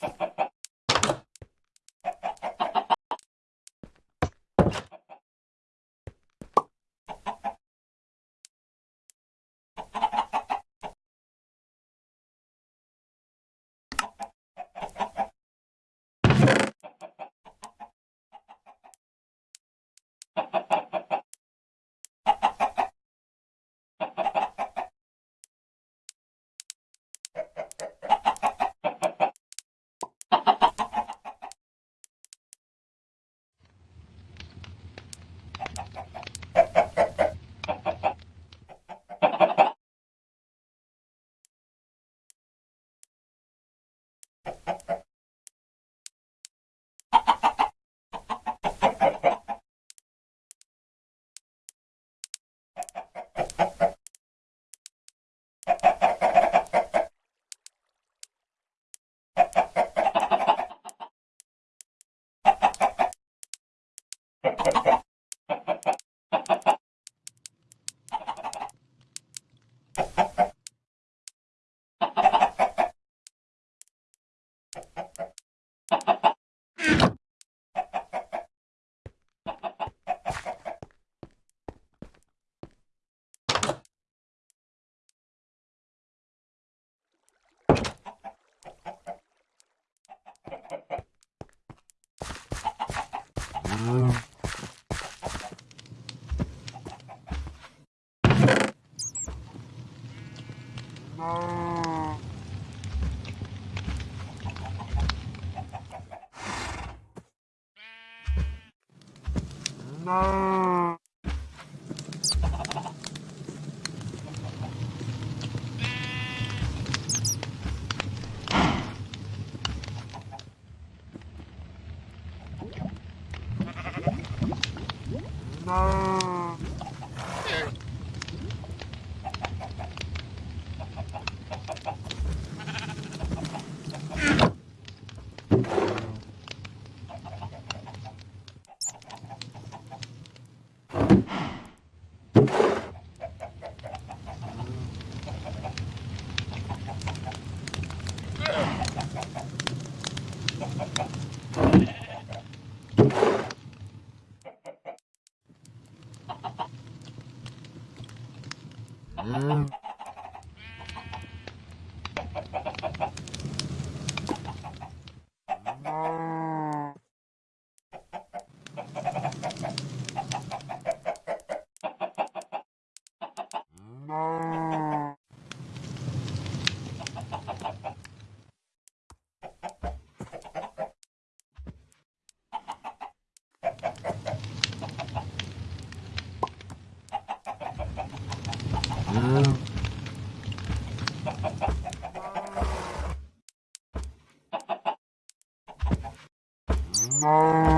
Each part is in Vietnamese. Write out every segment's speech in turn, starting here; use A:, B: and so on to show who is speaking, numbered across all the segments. A: Ha ha ha.
B: No. No.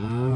A: うん。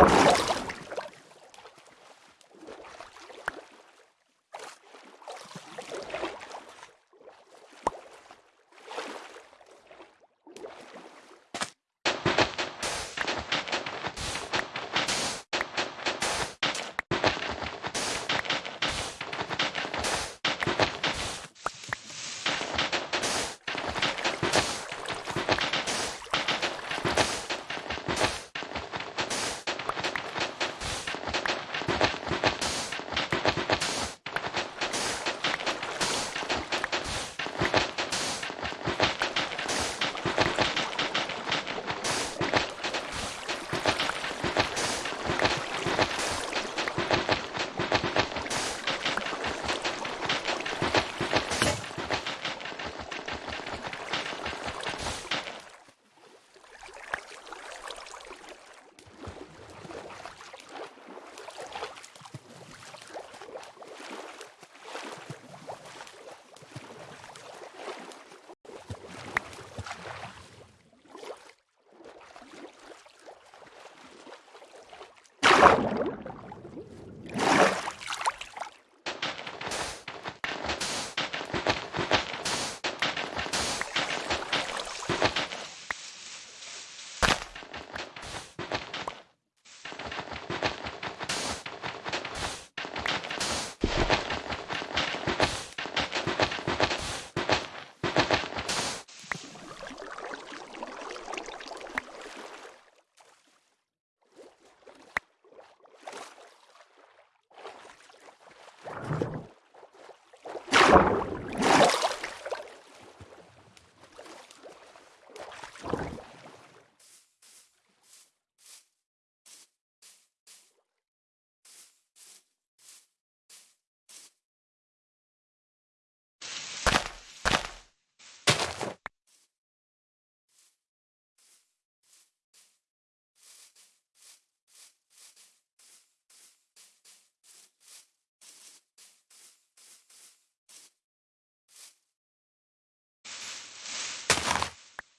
A: you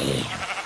A: Bye.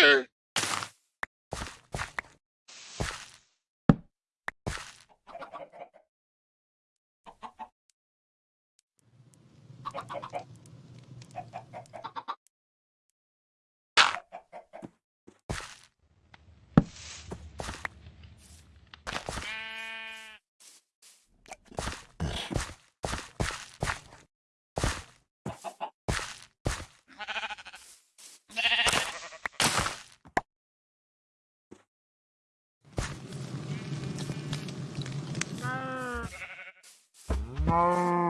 B: eh, 猫。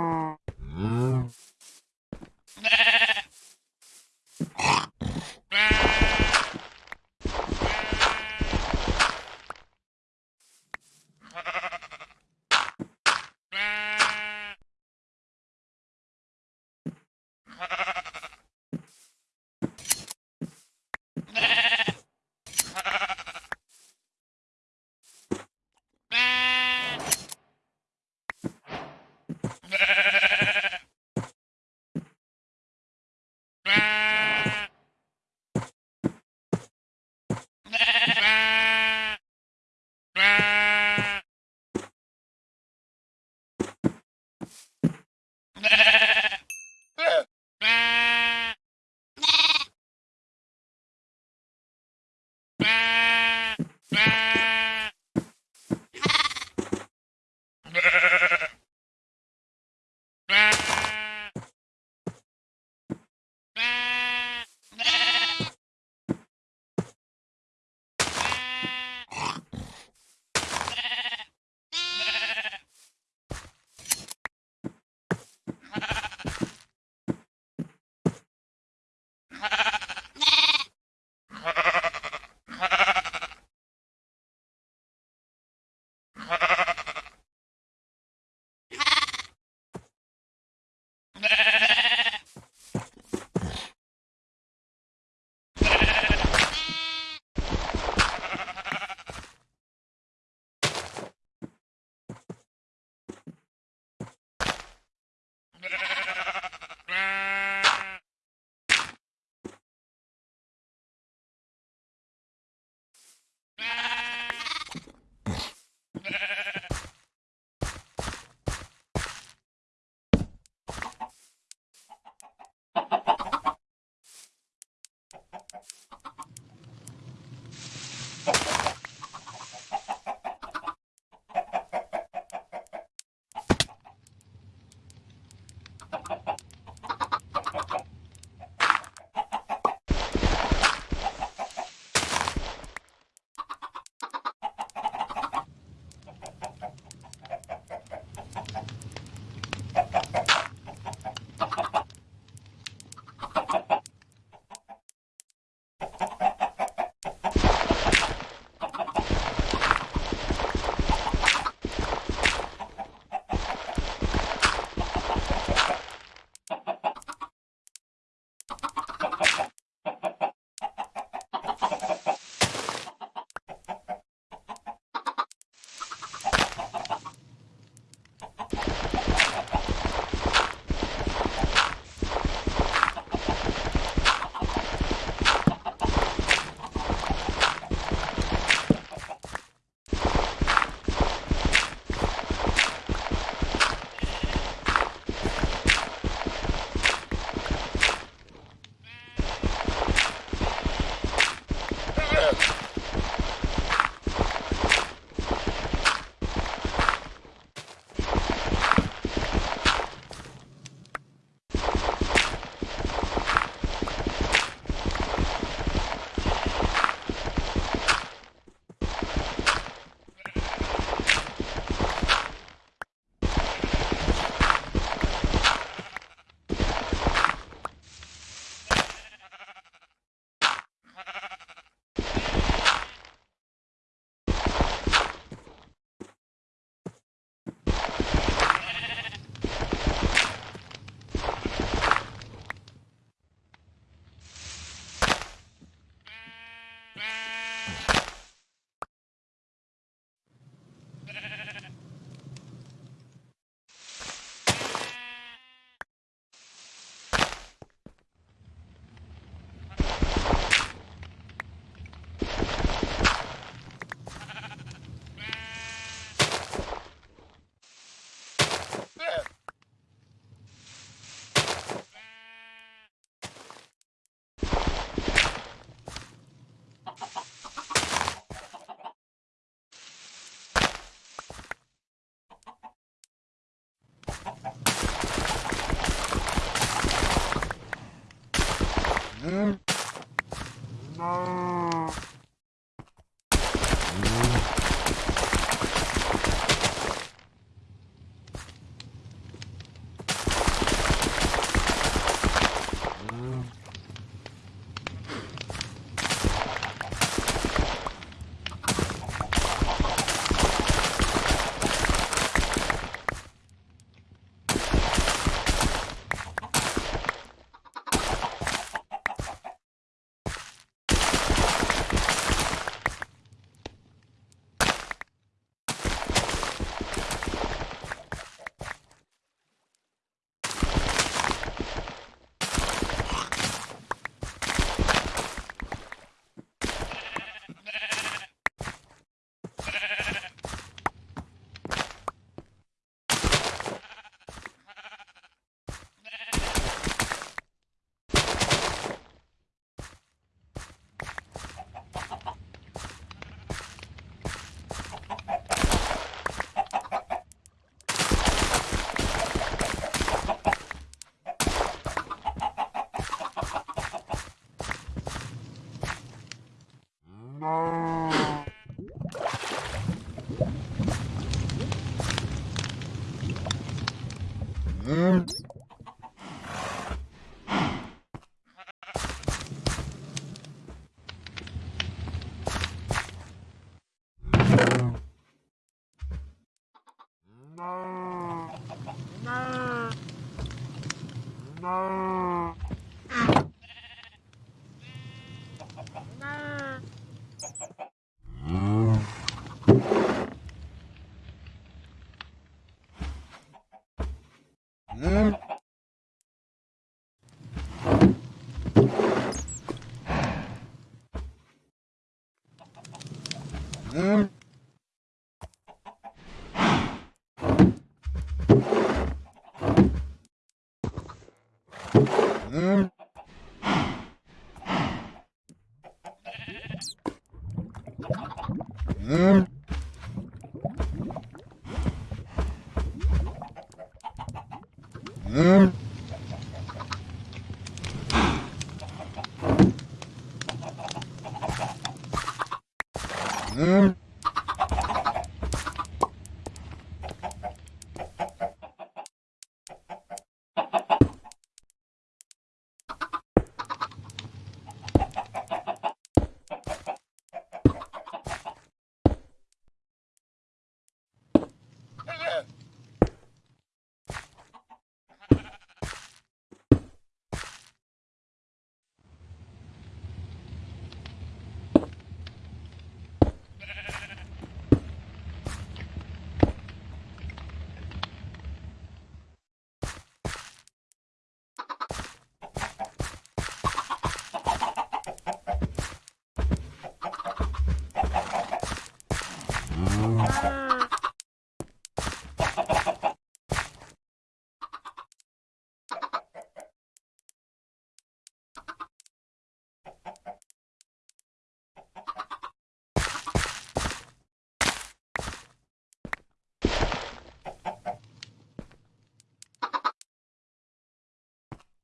A: Um,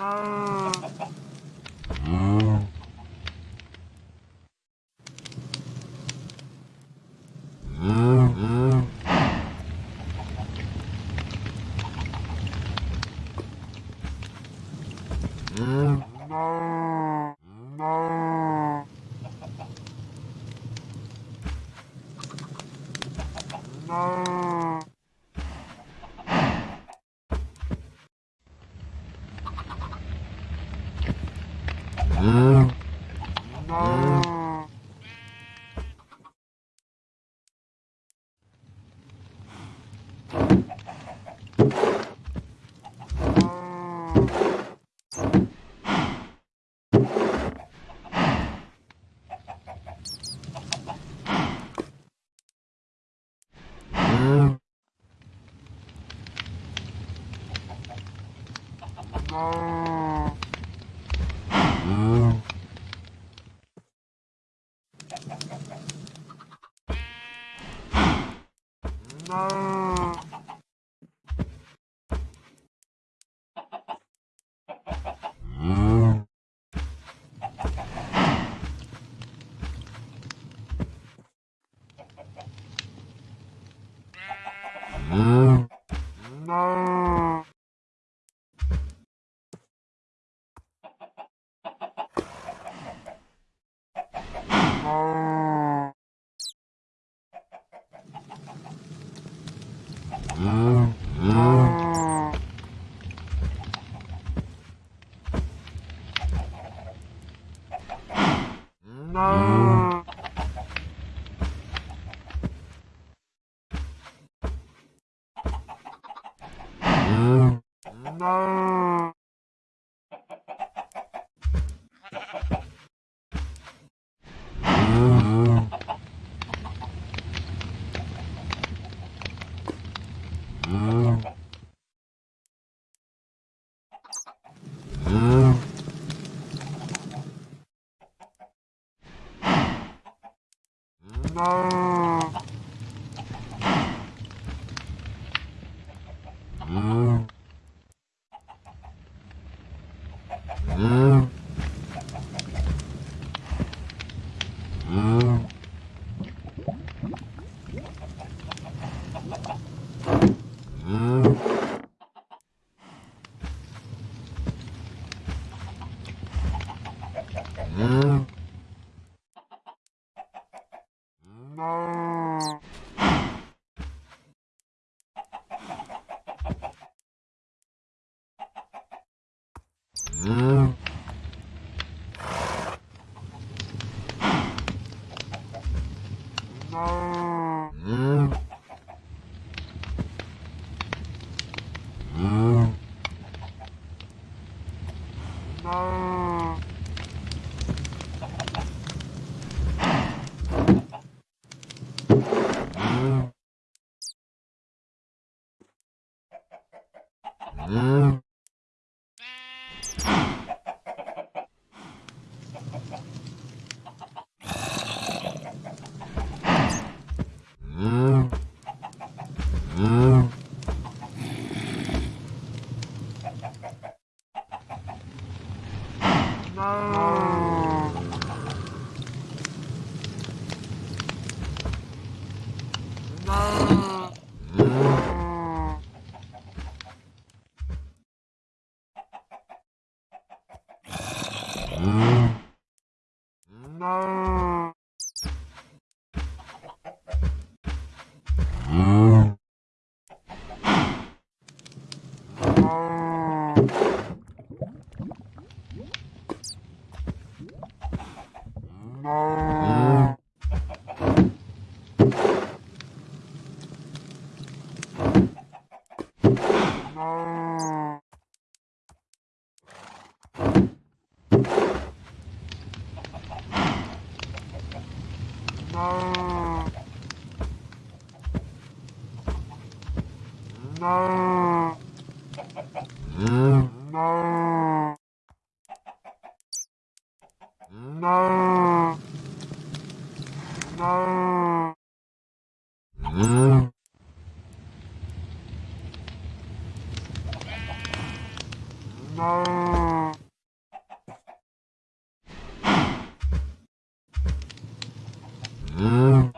A: Não. うん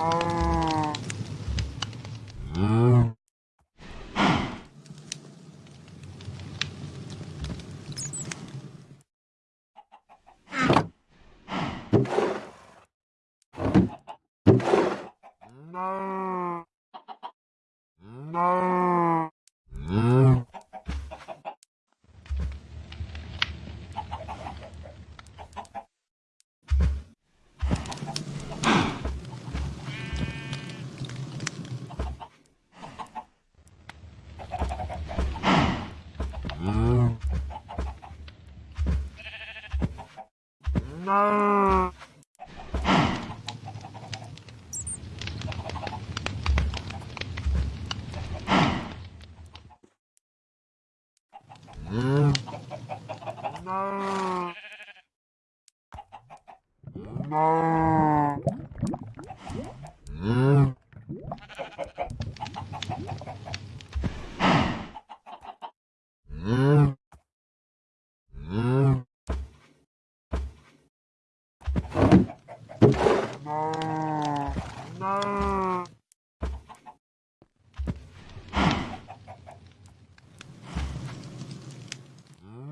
B: Oh.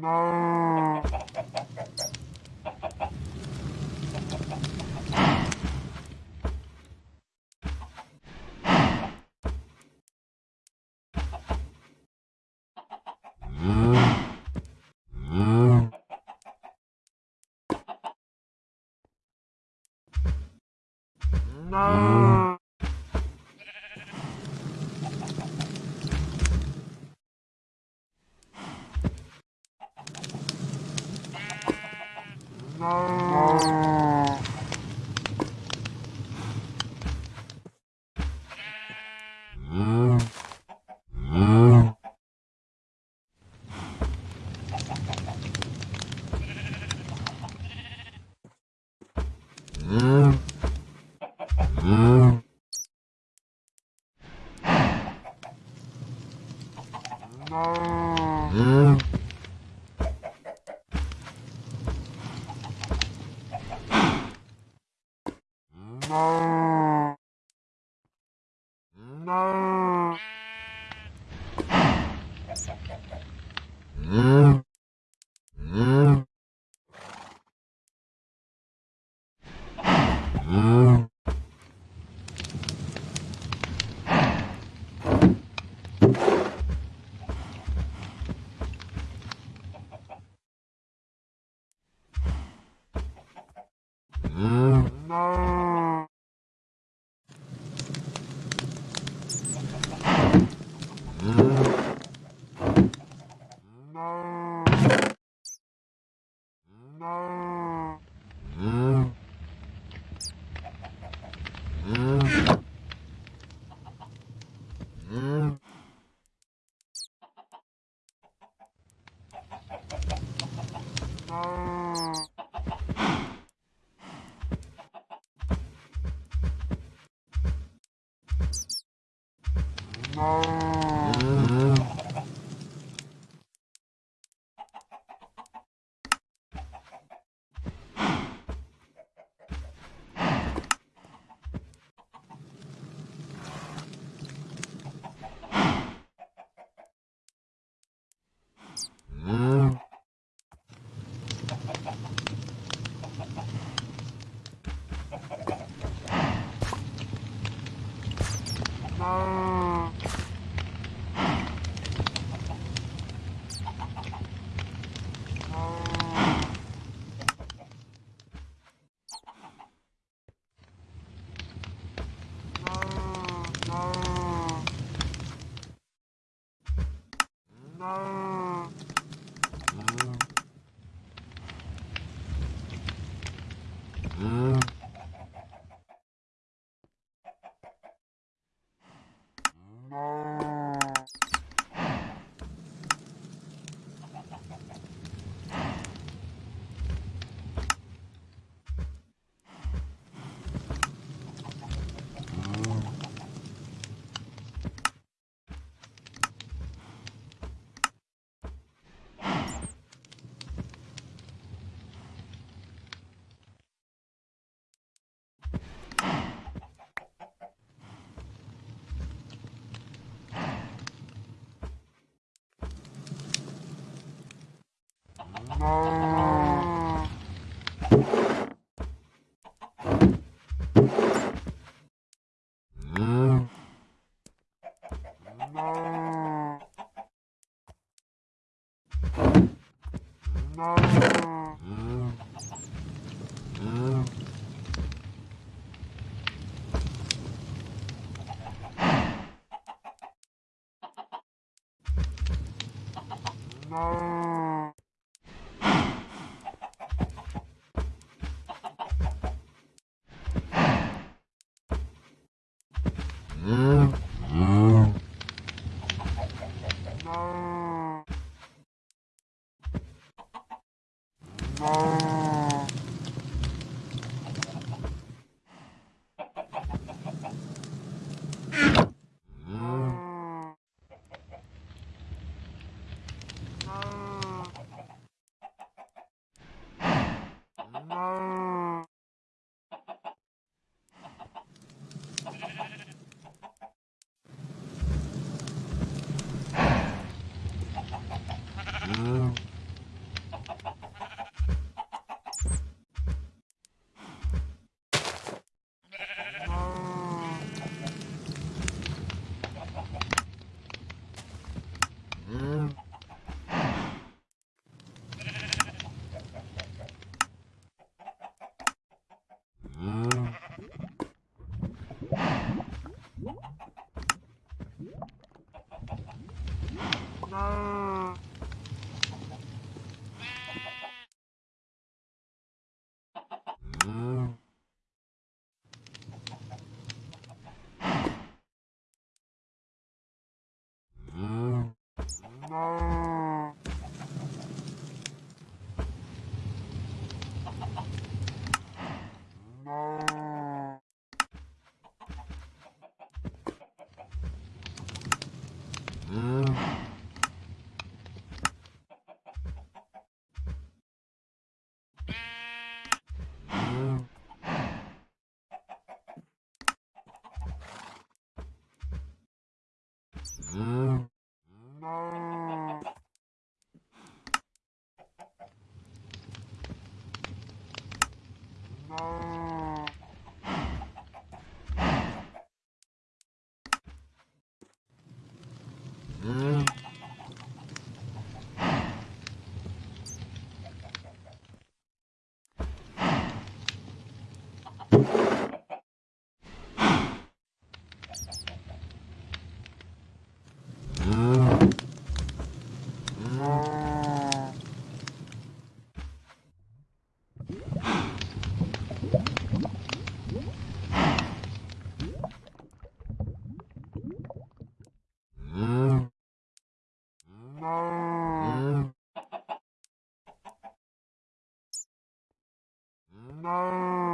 B: No. No. Ờ. não.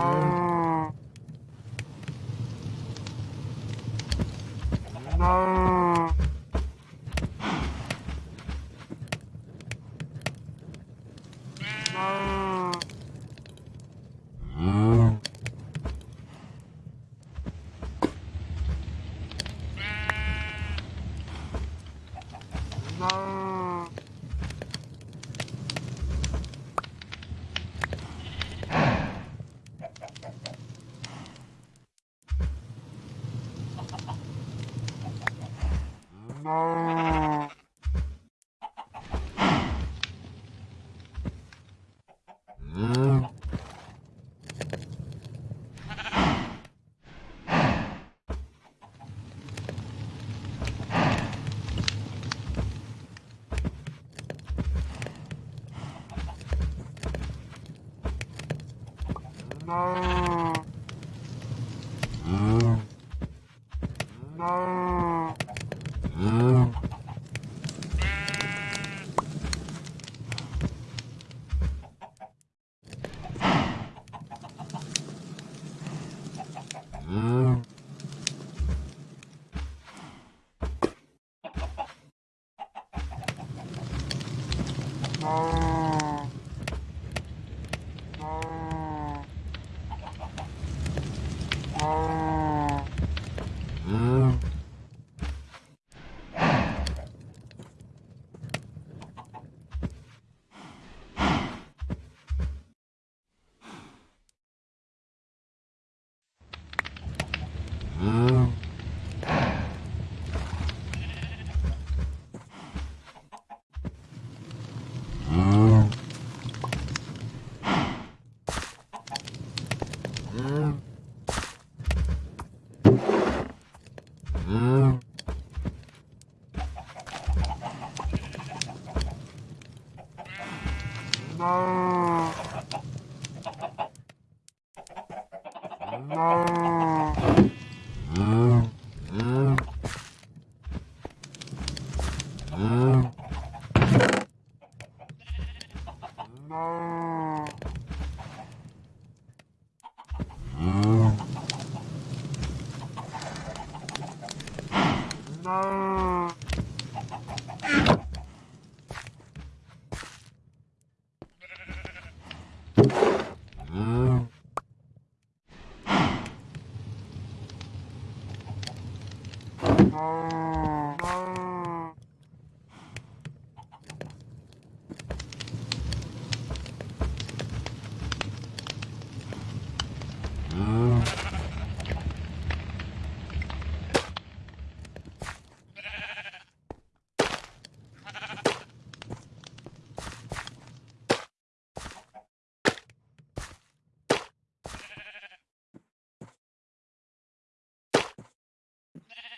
B: Oh. Oh.
A: Nah.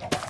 A: Thank you.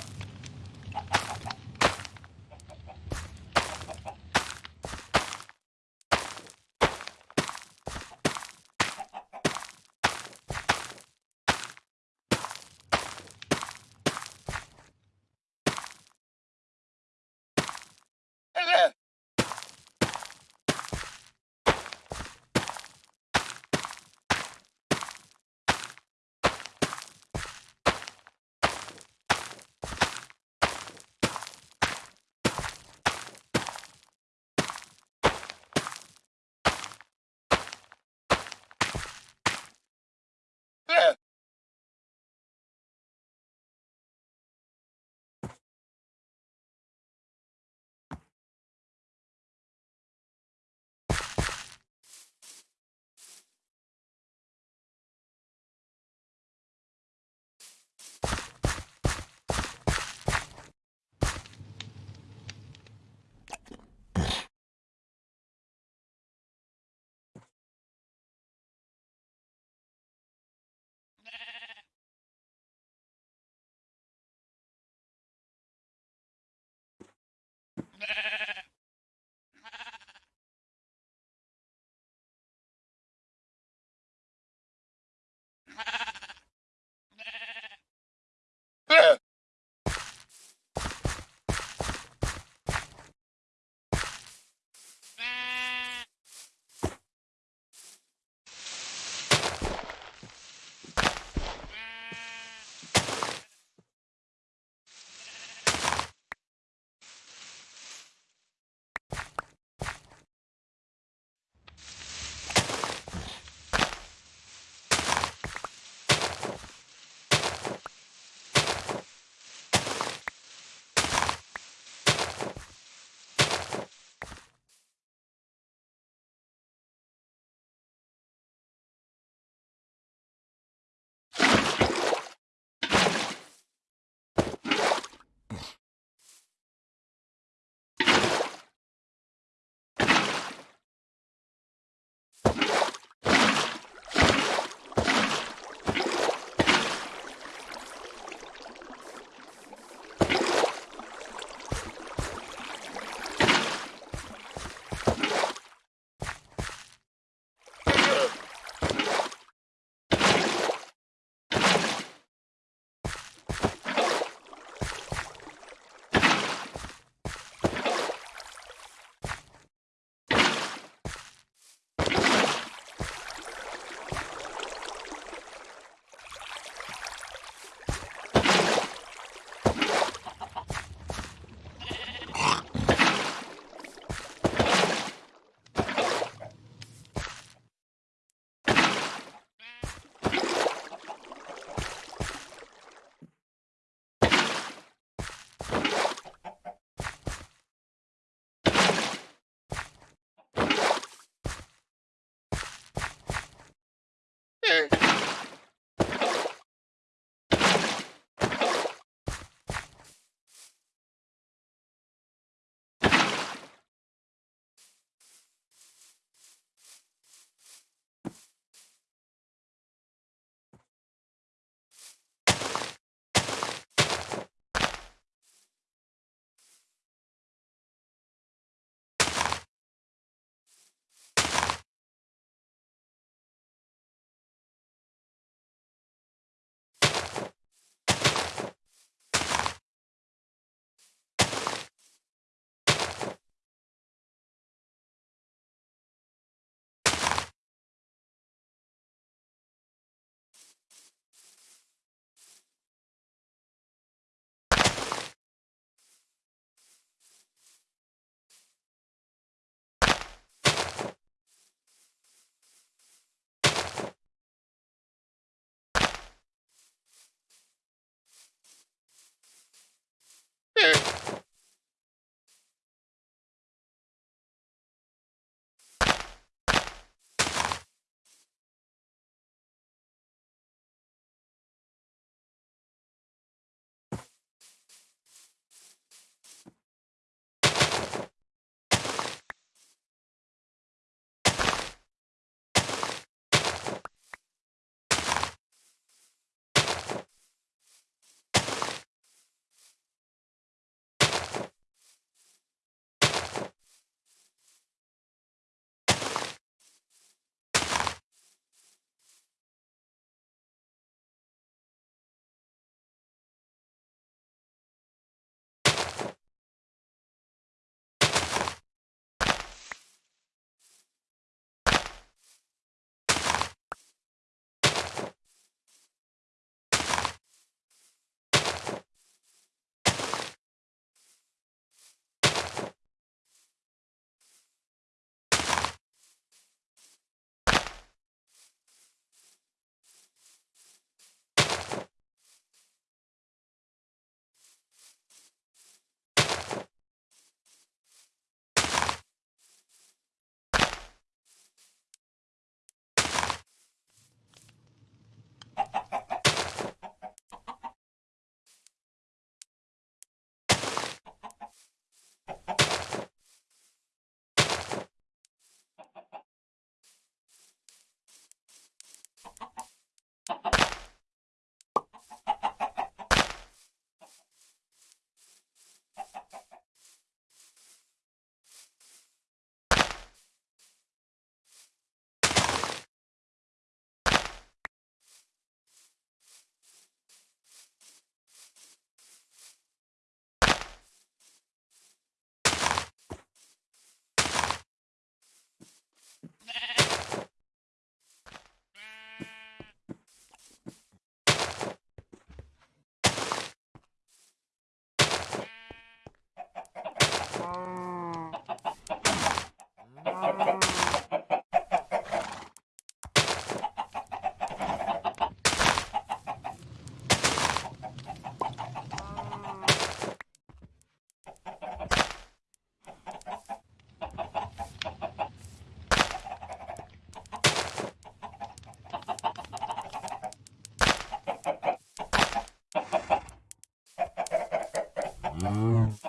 A: Oh.